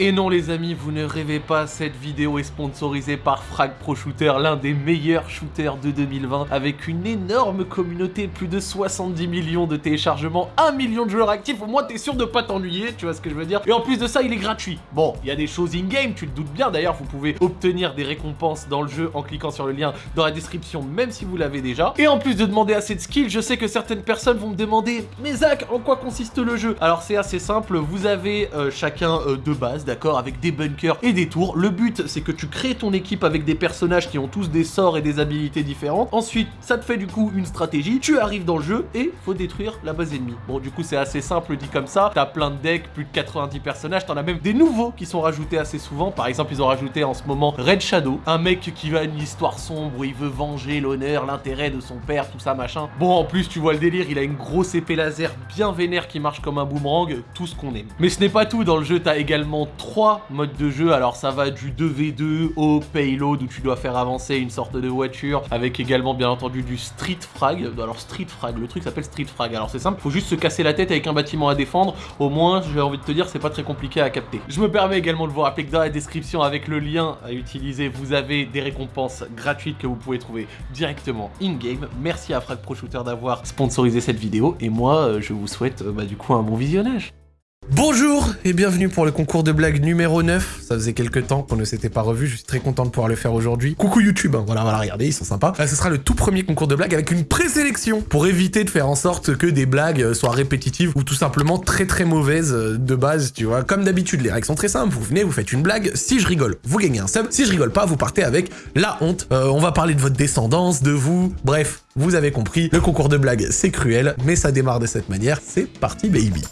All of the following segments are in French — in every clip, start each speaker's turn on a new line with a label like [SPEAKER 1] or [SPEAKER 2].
[SPEAKER 1] Et non les amis, vous ne rêvez pas, cette vidéo est sponsorisée par Frag Pro Shooter, l'un des meilleurs shooters de 2020, avec une énorme communauté, plus de 70 millions de téléchargements, 1 million de joueurs actifs, au moins t'es sûr de pas t'ennuyer, tu vois ce que je veux dire Et en plus de ça, il est gratuit. Bon, il y a des choses in-game, tu le doutes bien, d'ailleurs vous pouvez obtenir des récompenses dans le jeu en cliquant sur le lien dans la description, même si vous l'avez déjà. Et en plus de demander assez de skills, je sais que certaines personnes vont me demander « Mais Zach, en quoi consiste le jeu ?» Alors c'est assez simple, vous avez euh, chacun euh, deux bases, d'accord, avec des bunkers et des tours. Le but, c'est que tu crées ton équipe avec des personnages qui ont tous des sorts et des habilités différentes. Ensuite, ça te fait du coup une stratégie. Tu arrives dans le jeu et faut détruire la base ennemie. Bon, du coup, c'est assez simple dit comme ça. T'as plein de decks, plus de 90 personnages. T'en as même des nouveaux qui sont rajoutés assez souvent. Par exemple, ils ont rajouté en ce moment Red Shadow, un mec qui a une histoire sombre où il veut venger l'honneur, l'intérêt de son père, tout ça, machin. Bon, en plus, tu vois le délire, il a une grosse épée laser bien vénère qui marche comme un boomerang, tout ce qu'on aime. Mais ce n'est pas tout, dans le jeu, t'as également trois mode de jeu. Alors ça va du 2v2 au payload où tu dois faire avancer une sorte de voiture avec également bien entendu du street frag. Alors street frag, le truc s'appelle street frag. Alors c'est simple, faut juste se casser la tête avec un bâtiment à défendre. Au moins, j'ai envie de te dire, c'est pas très compliqué à capter. Je me permets également de vous rappeler que dans la description avec le lien à utiliser, vous avez des récompenses gratuites que vous pouvez trouver directement in-game. Merci à Frag Pro Shooter d'avoir sponsorisé cette vidéo et moi, euh, je vous souhaite euh, bah, du coup un bon visionnage. Bonjour et bienvenue pour le concours de blagues numéro 9. Ça faisait quelques temps qu'on ne s'était pas revu, je suis très content de pouvoir le faire aujourd'hui. Coucou YouTube, hein. voilà, voilà, regardez, ils sont sympas. Là, ce sera le tout premier concours de blagues avec une présélection pour éviter de faire en sorte que des blagues soient répétitives ou tout simplement très très mauvaises euh, de base, tu vois. Comme d'habitude, les règles sont très simples, vous venez, vous faites une blague, si je rigole, vous gagnez un sub, si je rigole pas, vous partez avec la honte. Euh, on va parler de votre descendance, de vous, bref, vous avez compris, le concours de blagues c'est cruel, mais ça démarre de cette manière, c'est parti baby.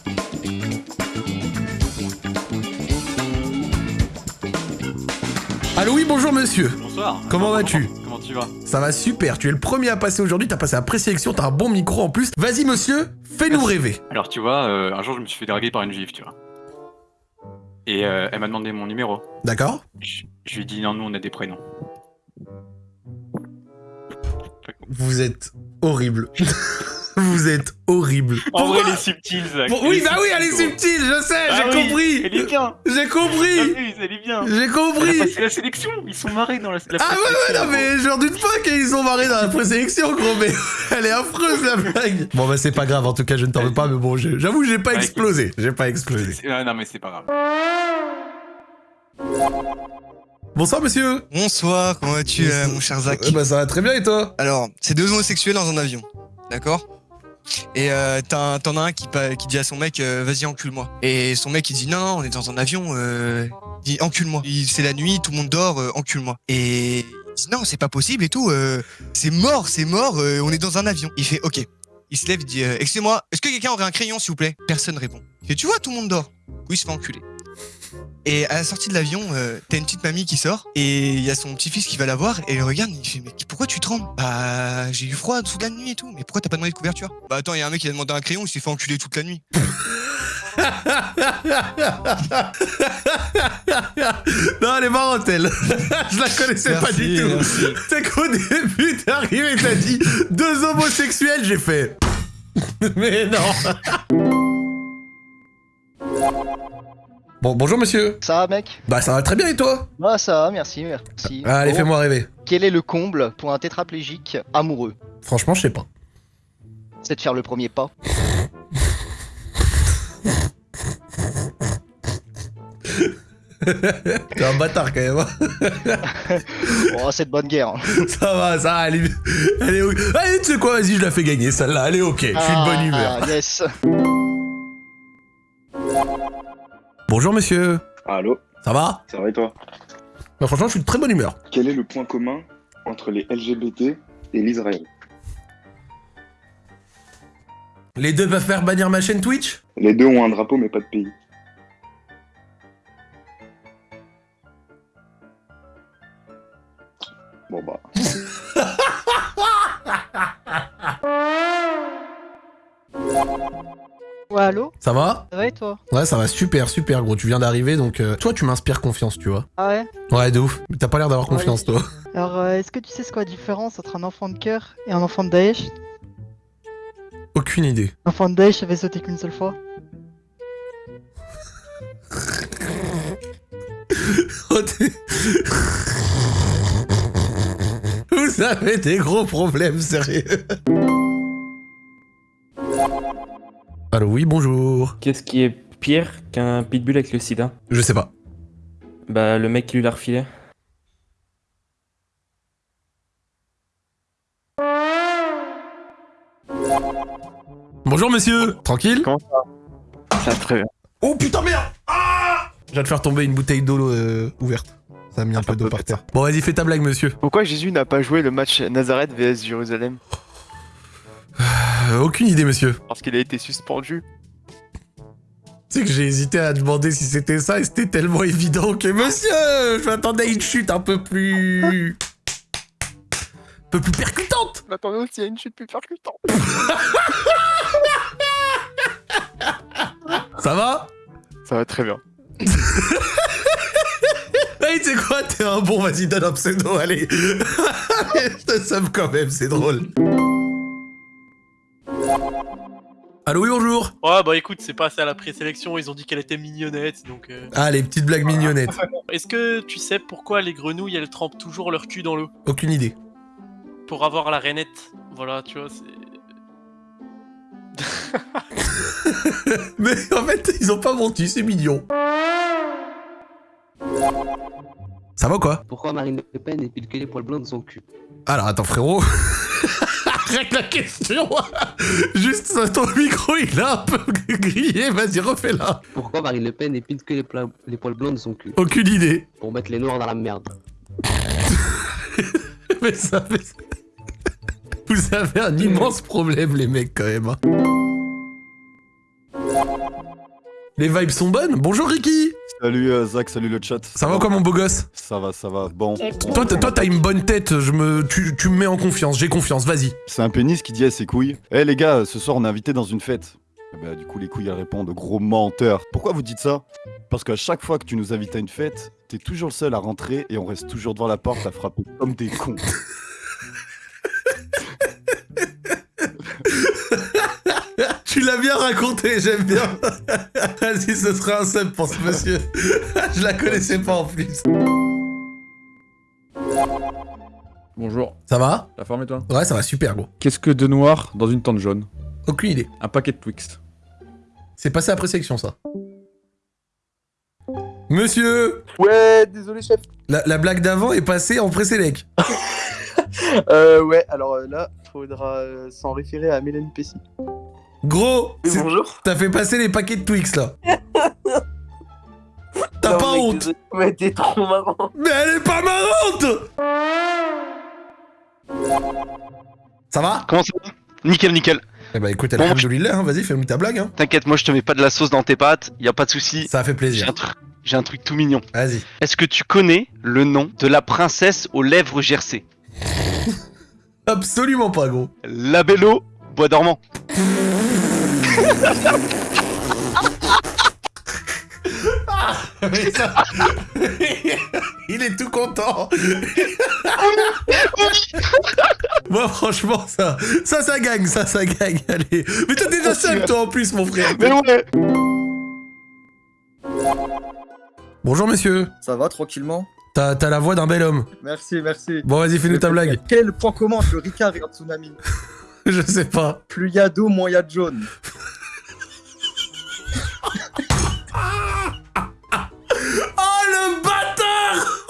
[SPEAKER 1] Bonjour monsieur.
[SPEAKER 2] Bonsoir.
[SPEAKER 1] Comment vas-tu
[SPEAKER 2] Comment tu vas?
[SPEAKER 1] Ça va super, tu es le premier à passer aujourd'hui, t'as passé la présélection, t'as un bon micro en plus. Vas-y monsieur, fais-nous rêver.
[SPEAKER 2] Alors tu vois, euh, un jour je me suis fait draguer par une juive, tu vois. Et euh, elle m'a demandé mon numéro.
[SPEAKER 1] D'accord
[SPEAKER 2] Je, je lui ai dit non, nous on a des prénoms.
[SPEAKER 1] Vous êtes horrible. Vous êtes horrible.
[SPEAKER 2] En
[SPEAKER 1] Pourquoi
[SPEAKER 2] vrai, elle est subtile, Zach.
[SPEAKER 1] Bon,
[SPEAKER 2] Elle
[SPEAKER 1] Oui, bah oui, elle est
[SPEAKER 2] subtile,
[SPEAKER 1] je sais,
[SPEAKER 2] Ah
[SPEAKER 1] j'ai
[SPEAKER 2] oui,
[SPEAKER 1] compris.
[SPEAKER 2] Elle est bien.
[SPEAKER 1] J'ai compris.
[SPEAKER 2] Abuse, elle est bien.
[SPEAKER 1] J'ai compris.
[SPEAKER 2] passé la sélection. Ils sont marrés dans la, la
[SPEAKER 1] Ah ouais, ouais, non, mais je leur doute pas qu'ils sont marrés dans la présélection, gros, mais elle est affreuse, la blague. Bon, bah, c'est pas grave, en tout cas, je ne t'en veux pas, mais bon, j'avoue, j'ai pas explosé. J'ai pas explosé.
[SPEAKER 2] C'est- ah, non, mais c'est pas grave.
[SPEAKER 1] Bonsoir, monsieur.
[SPEAKER 3] Bonsoir, comment vas-tu, euh, mon cher Zach
[SPEAKER 1] Euh, Bah, ça va très bien, et toi?
[SPEAKER 3] Alors, c'est deux homosexuels dans un avion, d'accord? Et euh, t'en as un qui, qui dit à son mec, euh, vas-y, encule-moi. Et son mec, il dit, non, on est dans un avion, euh... il dit, encule-moi. C'est la nuit, tout le monde dort, encule-moi. Et il dit, non, c'est pas possible et tout, c'est mort, c'est mort, on est dans un avion. Il fait, ok. Il se lève, il dit, excusez-moi, est-ce que quelqu'un aurait un crayon, s'il vous plaît? Personne répond. Il tu vois, tout le monde dort. Du coup, il se fait enculer. Et à la sortie de l'avion, euh, t'as une petite mamie qui sort et il y a son petit-fils qui va la voir et il regarde et il fait mais pourquoi tu trembles? Bah j'ai eu froid sous la nuit et tout, mais pourquoi t'as pas demandé de couverture? Bah attends, il y a un mec qui a demandé un crayon, il s'est fait enculer toute la nuit.
[SPEAKER 1] non, elle est marrante, elle. je la connaissais pas du tout. C'est qu'au début, t'es arrivé, t'as dit deux homosexuels, j'ai fait. Mais non. Bon, bonjour monsieur.
[SPEAKER 4] Ça va, mec?
[SPEAKER 1] Bah, ça va très bien et toi?
[SPEAKER 4] Ah, ça va, merci, merci.
[SPEAKER 1] Allez,
[SPEAKER 4] Bon,
[SPEAKER 1] fais-moi rêver.
[SPEAKER 4] Quel est le comble pour un tétraplégique amoureux?
[SPEAKER 1] Franchement, je sais pas.
[SPEAKER 4] C'est de faire le premier pas.
[SPEAKER 1] T'es un bâtard quand même. hein.
[SPEAKER 4] Oh, c'est de bonne guerre. hein.
[SPEAKER 1] ça va, ça va, elle est, elle est. Allez, tu sais quoi, vas-y, je la fais gagner, celle-là, elle est ok. Je suis de bonne humeur.
[SPEAKER 4] Ah, yes.
[SPEAKER 1] Bonjour monsieur.
[SPEAKER 5] Allô,
[SPEAKER 1] Ça va?
[SPEAKER 5] Ça va et toi?
[SPEAKER 1] Bah, franchement, je suis de très bonne humeur.
[SPEAKER 5] Quel est le point commun entre les LGBT et l'Israël?
[SPEAKER 1] Les deux peuvent faire bannir ma chaîne Twitch?
[SPEAKER 5] Les deux ont un drapeau mais pas de pays. Bon bah,
[SPEAKER 6] Ouais, allô?
[SPEAKER 1] Ça va?
[SPEAKER 6] Ça va et toi?
[SPEAKER 1] Ouais, ça va super, super gros. Tu viens d'arriver, donc euh, toi, tu m'inspires confiance, tu vois.
[SPEAKER 6] Ah ouais?
[SPEAKER 1] Ouais, de ouf. Mais T'as pas l'air d'avoir
[SPEAKER 6] Ouais.
[SPEAKER 1] confiance, toi.
[SPEAKER 6] Alors, euh, est-ce que tu sais ce qu'est la différence entre un enfant de cœur et un enfant de Daesh?
[SPEAKER 1] Aucune idée.
[SPEAKER 6] L'enfant de Daesh avait sauté qu'une seule fois.
[SPEAKER 7] Oh, Vous avez des gros problèmes, sérieux. Allô, oui, bonjour.
[SPEAKER 8] Qu'est-ce qui est pire qu'un pitbull avec le sida?
[SPEAKER 7] Je sais pas.
[SPEAKER 8] Bah, le mec qui lui l'a refilé.
[SPEAKER 7] Bonjour, monsieur. Tranquille?
[SPEAKER 8] Ça va? Très bien.
[SPEAKER 7] Oh putain, merde Ah Je viens de faire tomber une bouteille d'eau euh, ouverte. Ça a mis un peu d'eau par terre. Bon, vas-y, fais ta blague, monsieur.
[SPEAKER 9] Pourquoi Jésus n'a pas joué le match Nazareth vs Jérusalem?
[SPEAKER 7] Euh, aucune idée, monsieur.
[SPEAKER 9] Parce qu'il a été suspendu.
[SPEAKER 7] Tu sais que j'ai hésité à demander si c'était ça et c'était tellement évident que monsieur, je m'attendais à une chute un peu plus... un peu plus percutante.
[SPEAKER 9] M'attendais aussi à une chute plus percutante.
[SPEAKER 7] Ça va?
[SPEAKER 9] Ça va très bien.
[SPEAKER 7] Hey, tu sais quoi, t'es un bon, vas-y, donne un pseudo, allez. je te somme quand même, c'est drôle. Allô, oui, bonjour.
[SPEAKER 10] Ouais, bah écoute, c'est passé à la présélection, ils ont dit qu'elle était mignonnette, donc... euh,
[SPEAKER 7] Ah, les petites blagues mignonnettes.
[SPEAKER 10] Est-ce que tu sais pourquoi les grenouilles, elles trempent toujours leur cul dans l'eau?
[SPEAKER 7] Aucune idée.
[SPEAKER 10] Pour avoir la rainette. Voilà, tu vois, c'est...
[SPEAKER 7] Mais en fait, ils ont pas menti, c'est mignon. Ça va ou quoi?
[SPEAKER 11] Pourquoi Marine Le Pen épile que les poils blancs de son cul?
[SPEAKER 7] Alors attends frérot. Arrête la question Juste ton micro il a un peu grillé, vas-y refais-la.
[SPEAKER 11] Pourquoi Marine Le Pen épile que les, poils blancs de son cul?
[SPEAKER 7] Aucune idée.
[SPEAKER 11] Pour mettre les noirs dans la merde.
[SPEAKER 7] Mais ça mais ça- Vous avez un immense problème les mecs quand même. hein. Les vibes sont bonnes Bonjour Ricky
[SPEAKER 12] Salut euh, Zach, salut le chat.
[SPEAKER 7] Ça va quoi mon beau gosse?
[SPEAKER 12] Ça va, ça va. Bon.
[SPEAKER 7] Toi t'as- toi, t'as une bonne tête, je me, tu, tu me mets en confiance, j'ai confiance, vas-y.
[SPEAKER 12] C'est un pénis qui dit à ses couilles Eh les gars, ce soir on est invité dans une fête. Ben, du coup, les couilles elles répondent gros menteur. Pourquoi vous dites ça? Parce qu'à chaque fois que tu nous invites à une fête, t'es toujours le seul à rentrer et on reste toujours devant la porte à frapper comme des cons.
[SPEAKER 7] Tu l'as bien raconté, j'aime bien. Vas-y, ce sera un sub pour ce monsieur. Je la connaissais pas en plus.
[SPEAKER 13] Bonjour.
[SPEAKER 7] Ça va?
[SPEAKER 13] La forme et toi?
[SPEAKER 7] Ouais, ça va super gros.
[SPEAKER 13] Qu'est-ce que de noir dans une tente jaune?
[SPEAKER 7] Aucune idée.
[SPEAKER 13] Un paquet de Twix.
[SPEAKER 7] C'est passé après sélection ça. Monsieur
[SPEAKER 9] Ouais, désolé chef.
[SPEAKER 7] la, la blague d'avant est passée en pré-sélec.
[SPEAKER 9] Euh, ouais, alors euh, là, faudra euh, s'en référer à Mélanie Pessy.
[SPEAKER 7] Gros
[SPEAKER 9] Oui, bonjour.
[SPEAKER 7] T'as fait passer les paquets de Twix là. T'as pas
[SPEAKER 9] mec,
[SPEAKER 7] honte
[SPEAKER 9] désolé, Mais t'es trop marrant.
[SPEAKER 7] Mais elle est pas marrante Ça va?
[SPEAKER 14] Comment ça va? Nickel, nickel.
[SPEAKER 7] Eh bah écoute,
[SPEAKER 14] Bon,
[SPEAKER 7] alhamdoulilah, hein, vas-y, fais-moi ta blague. Hein.
[SPEAKER 14] T'inquiète, moi je te mets pas de la sauce dans tes pâtes, y a pas de souci.
[SPEAKER 7] Ça fait plaisir.
[SPEAKER 14] J'ai un, tru- j'ai un truc tout mignon.
[SPEAKER 7] Vas-y.
[SPEAKER 14] Est-ce que tu connais le nom de la princesse aux lèvres gercées?
[SPEAKER 7] Absolument pas, gros.
[SPEAKER 14] La Bello, bois dormant.
[SPEAKER 7] Mais ça- Il est tout content. Moi, franchement, ça, ça, ça gagne, ça, ça gagne. Allez. Mais t'es déjà seul, toi, en plus, mon frère.
[SPEAKER 14] Mais ouais.
[SPEAKER 7] Bonjour, monsieur.
[SPEAKER 15] Ça va tranquillement?
[SPEAKER 7] T'as t'as la voix d'un bel homme.
[SPEAKER 15] Merci, merci.
[SPEAKER 7] Bon, vas-y, fais-nous ta blague.
[SPEAKER 15] Quel point commun entre Ricard et un tsunami?
[SPEAKER 7] Je sais pas.
[SPEAKER 15] Plus il y a d'eau, moins il y a de jaune.
[SPEAKER 7] Oh, le bâtard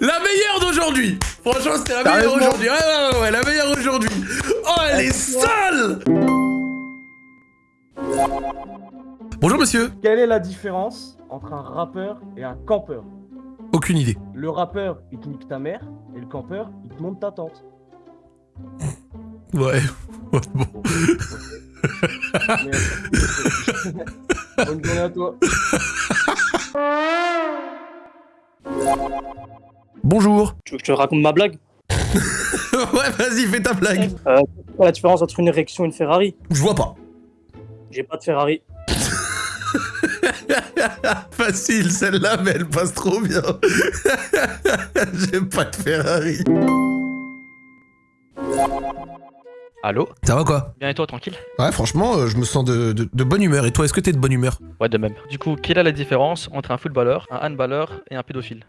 [SPEAKER 7] La meilleure d'aujourd'hui Franchement, c'était la meilleure aujourd'hui. Ouais, ouais, ouais, ouais, la meilleure aujourd'hui. Oh, elle est sale Bonjour, monsieur.
[SPEAKER 16] Quelle est la différence entre un rappeur et un campeur?
[SPEAKER 7] Aucune idée.
[SPEAKER 16] Le rappeur, il te nique ta mère, et le campeur, il te monte ta tante.
[SPEAKER 7] Ouais. Ouais, bon.
[SPEAKER 16] Bonne journée à toi.
[SPEAKER 7] Bonjour.
[SPEAKER 16] Tu veux que je te raconte ma blague?
[SPEAKER 7] Ouais, vas-y, fais ta blague.
[SPEAKER 16] euh, quoi la différence entre une érection et une Ferrari?
[SPEAKER 7] Je vois pas.
[SPEAKER 16] J'ai pas de Ferrari.
[SPEAKER 7] Facile, celle-là, mais elle passe trop bien. J'ai pas de Ferrari.
[SPEAKER 17] Allô?
[SPEAKER 7] Ça va quoi?
[SPEAKER 17] Bien et toi, tranquille?
[SPEAKER 7] Ouais, franchement, euh, je me sens de, de- de bonne humeur. Et toi, est-ce que t'es de bonne humeur?
[SPEAKER 17] Ouais, de même. Du coup, quelle est la différence entre un footballeur, un handballeur et un pédophile?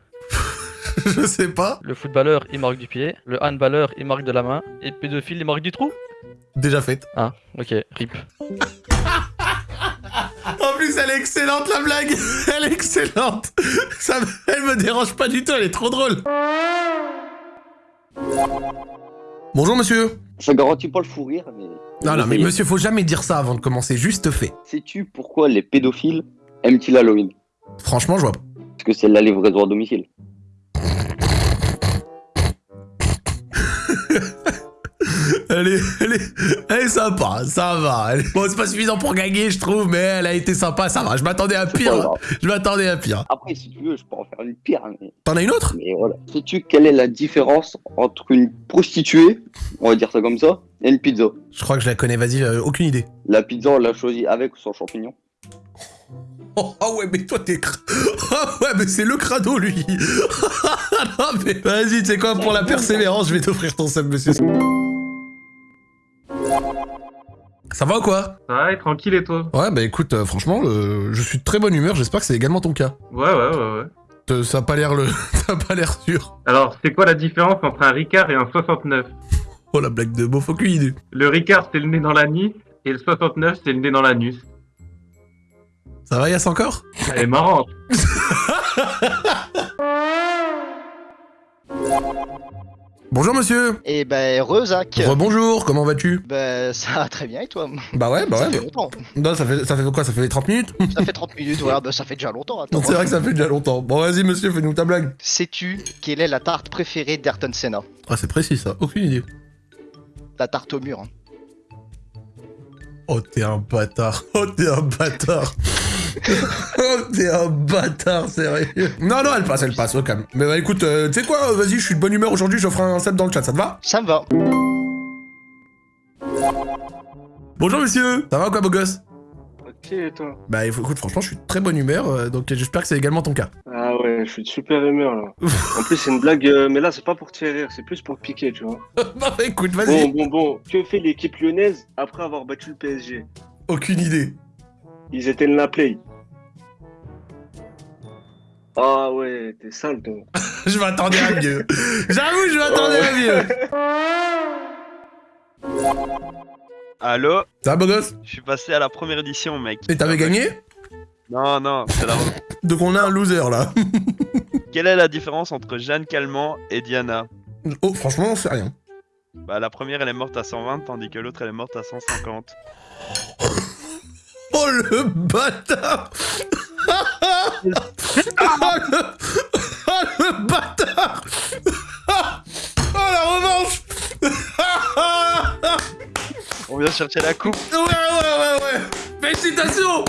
[SPEAKER 7] Je sais pas.
[SPEAKER 17] Le footballeur, il marque du pied, le handballeur, il marque de la main, et le pédophile, il marque du trou?
[SPEAKER 7] Déjà faite.
[SPEAKER 17] Ah, ok, rip.
[SPEAKER 7] En plus, elle est excellente la blague Elle est excellente Ça, Elle me dérange pas du tout, elle est trop drôle Bonjour monsieur
[SPEAKER 18] Ça garantit pas le fou rire, mais.
[SPEAKER 7] Non, non, mais monsieur, faut jamais dire ça avant de commencer, juste fait.
[SPEAKER 18] Sais-tu pourquoi les pédophiles aiment-ils Halloween
[SPEAKER 7] Franchement, je vois pas.
[SPEAKER 18] Parce que c'est la livraison à domicile.
[SPEAKER 7] Elle est, elle est, elle est sympa, ça va. Est- Bon, c'est pas suffisant pour gagner, je trouve, mais elle a été sympa, ça va. Je m'attendais à pire. Je m'attendais à pire.
[SPEAKER 18] Après, si tu veux, je peux en faire une pire. Mais...
[SPEAKER 7] T'en as une autre?
[SPEAKER 18] Mais voilà. Sais-tu quelle est la différence entre une prostituée, on va dire ça comme ça, et une pizza?
[SPEAKER 7] Je crois que je la connais, vas-y, euh, aucune idée.
[SPEAKER 18] La pizza, on l'a choisie avec ou sans champignons?
[SPEAKER 7] Oh, ah ouais, mais toi t'es. Ah ouais, mais c'est le crado lui Non, mais vas-y, tu sais quoi, pour la persévérance, je vais t'offrir ton sub, monsieur. Ça va ou quoi
[SPEAKER 19] Ouais, tranquille et toi
[SPEAKER 7] Ouais, bah écoute, euh, franchement, euh, je suis de très bonne humeur, j'espère que c'est également ton cas.
[SPEAKER 19] Ouais, ouais, ouais, ouais.
[SPEAKER 7] Ça a pas l'air le. Ça a pas l'air sûr.
[SPEAKER 19] Alors, c'est quoi la différence entre un Ricard et un 69
[SPEAKER 7] Oh la blague de aucune idée.
[SPEAKER 19] Le Ricard, c'est le nez dans l'anis, et le 69, c'est le nez dans l'anus.
[SPEAKER 7] Ça va, Yass encore
[SPEAKER 19] Elle est marrante.
[SPEAKER 7] Bonjour monsieur
[SPEAKER 4] Et ben, Rezac.
[SPEAKER 7] Rebonjour, comment vas-tu?
[SPEAKER 4] Ben, ça va très bien et toi?
[SPEAKER 7] Bah ouais, bah
[SPEAKER 4] Ça
[SPEAKER 7] ouais.
[SPEAKER 4] fait
[SPEAKER 7] bah-
[SPEAKER 4] longtemps.
[SPEAKER 7] Non, ça fait, ça fait quoi? Ça fait 30 minutes?
[SPEAKER 4] Ça fait 30 minutes, voilà, ben ça fait déjà longtemps. Attends.
[SPEAKER 7] C'est vrai que ça fait déjà longtemps. Bon, vas-y monsieur, fais-nous ta blague.
[SPEAKER 4] Sais-tu quelle est la tarte préférée d'Ayrton Senna?
[SPEAKER 7] Ah, c'est précis ça, aucune idée.
[SPEAKER 4] La tarte au mur. hein.
[SPEAKER 7] Oh, t'es un bâtard. Oh, t'es un bâtard. Oh, t'es un bâtard, sérieux. Non, non, elle passe, elle passe, au calme. Mais bah écoute, euh, tu sais quoi, vas-y, je suis de bonne humeur aujourd'hui, j'offre un sub dans le chat, ça te va?
[SPEAKER 4] Ça me va.
[SPEAKER 7] Bonjour monsieur Ça va ou quoi, beau gosse?
[SPEAKER 20] Ok, et toi?
[SPEAKER 7] Bah écoute, franchement, je suis de très bonne humeur, euh, donc j'espère que c'est également ton cas.
[SPEAKER 20] Ah ouais, je suis de super humeur là. en plus, c'est une blague, euh, mais là, c'est pas pour te faire rire, c'est plus pour te piquer, tu vois.
[SPEAKER 7] bah écoute,
[SPEAKER 20] Bon,
[SPEAKER 7] vas-y.
[SPEAKER 20] bon, bon, que fait l'équipe lyonnaise après avoir battu le PSG
[SPEAKER 7] Aucune idée.
[SPEAKER 20] Ils éteignent la play. Ah ouais, t'es sale, toi.
[SPEAKER 7] je m'attendais à mieux. J'avoue, je m'attendais à mieux.
[SPEAKER 21] Allô
[SPEAKER 7] Ça va, beau gosse
[SPEAKER 21] Je suis passé à la première édition, mec.
[SPEAKER 7] Et t'avais gagné
[SPEAKER 21] Non, non, c'est la...
[SPEAKER 7] Donc on a un loser là.
[SPEAKER 21] Quelle est la différence entre Jeanne Calment et Diana
[SPEAKER 7] oh, franchement, on sait rien.
[SPEAKER 21] Bah, la première, elle est morte à 120, tandis que l'autre, elle est morte à 150.
[SPEAKER 7] Oh le bâtard. Oh, le... oh le bâtard. Oh la revanche.
[SPEAKER 21] On vient chercher la coupe.
[SPEAKER 7] Ouais ouais ouais ouais. Félicitations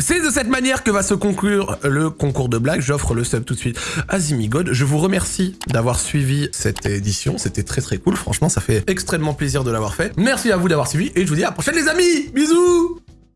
[SPEAKER 7] C'est de cette manière que va se conclure le concours de blagues. J'offre le sub tout de suite à Zimigod. Je vous remercie d'avoir suivi cette édition. C'était très très cool. Franchement, ça fait extrêmement plaisir de l'avoir fait. Merci à vous d'avoir suivi et je vous dis à la prochaine les amis Bisous